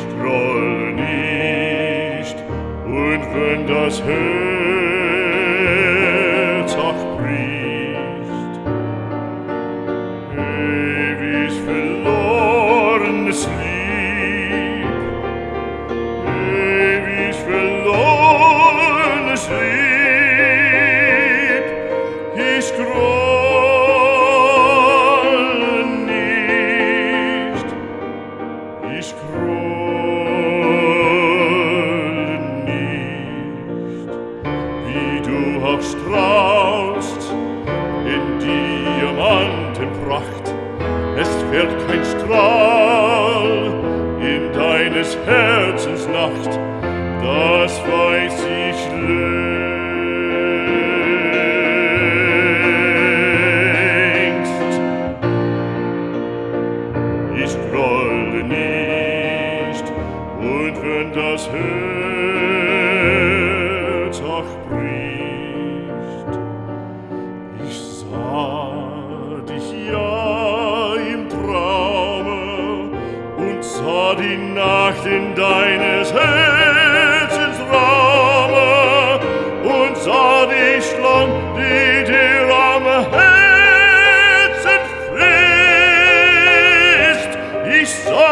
nicht, groll nicht. Und wenn das Herz auch bricht, ewig verlorenes Lieb, ewig verlorenes Lieb, du auch strahlst in Diamantenpracht, es fährt kein Strahl in deines Herzens Nacht, das weiß ich längst. Ich grolle nicht, und wenn das Herz spricht. Ich sah dich ja im Traume und sah die Nacht in deines Herzens Raume und sah die Schlange, die dir am Herzen frisst. Ich sah